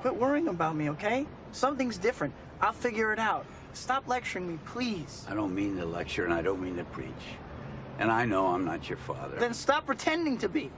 Quit worrying about me, okay? Something's different. I'll figure it out. Stop lecturing me, please. I don't mean to lecture and I don't mean to preach. And I know I'm not your father. Then stop pretending to be.